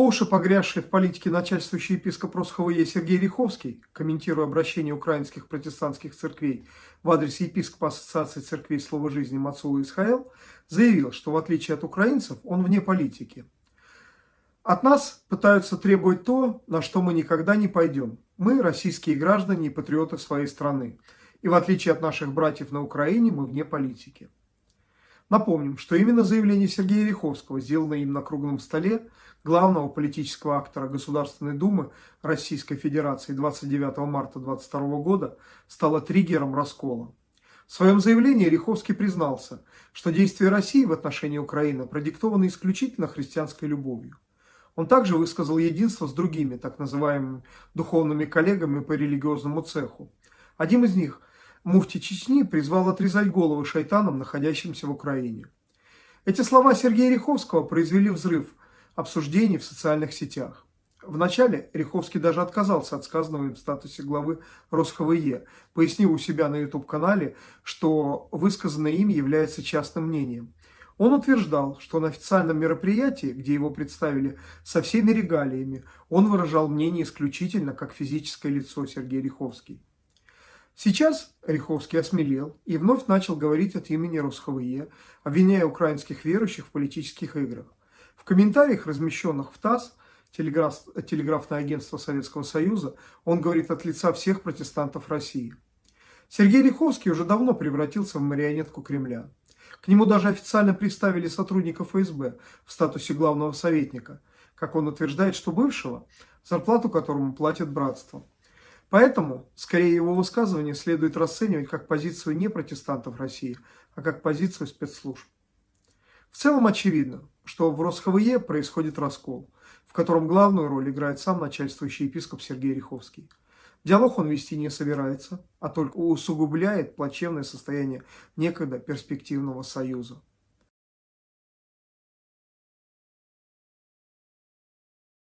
По уши погрязший в политике начальствующий епископ РосХВЕ Сергей Риховский, комментируя обращение украинских протестантских церквей в адрес епископа Ассоциации церквей Слова Жизни Мацула Исхаэл, заявил, что в отличие от украинцев, он вне политики. От нас пытаются требовать то, на что мы никогда не пойдем. Мы российские граждане и патриоты своей страны. И в отличие от наших братьев на Украине, мы вне политики. Напомним, что именно заявление Сергея Риховского, сделанное им на круглом столе главного политического актора Государственной Думы Российской Федерации 29 марта 2022 года, стало триггером раскола. В своем заявлении Риховский признался, что действия России в отношении Украины продиктованы исключительно христианской любовью. Он также высказал единство с другими, так называемыми духовными коллегами по религиозному цеху. Один из них – муфти Чечни призвал отрезать головы шайтанам, находящимся в Украине. Эти слова Сергея Риховского произвели взрыв обсуждений в социальных сетях. Вначале Риховский даже отказался от сказанного им в статусе главы РосХВЕ, пояснив у себя на YouTube-канале, что высказанное им является частным мнением. Он утверждал, что на официальном мероприятии, где его представили со всеми регалиями, он выражал мнение исключительно как физическое лицо Сергей Риховский. Сейчас Риховский осмелел и вновь начал говорить от имени РосХВЕ, обвиняя украинских верующих в политических играх. В комментариях, размещенных в ТАСС, телеграф, телеграфное агентство Советского Союза, он говорит от лица всех протестантов России. Сергей Риховский уже давно превратился в марионетку Кремля. К нему даже официально представили сотрудников ФСБ в статусе главного советника, как он утверждает, что бывшего, зарплату которому платит братство. Поэтому, скорее, его высказывание следует расценивать как позицию не протестантов России, а как позицию спецслужб. В целом очевидно, что в РосХВЕ происходит раскол, в котором главную роль играет сам начальствующий епископ Сергей Риховский. Диалог он вести не собирается, а только усугубляет плачевное состояние некогда перспективного союза.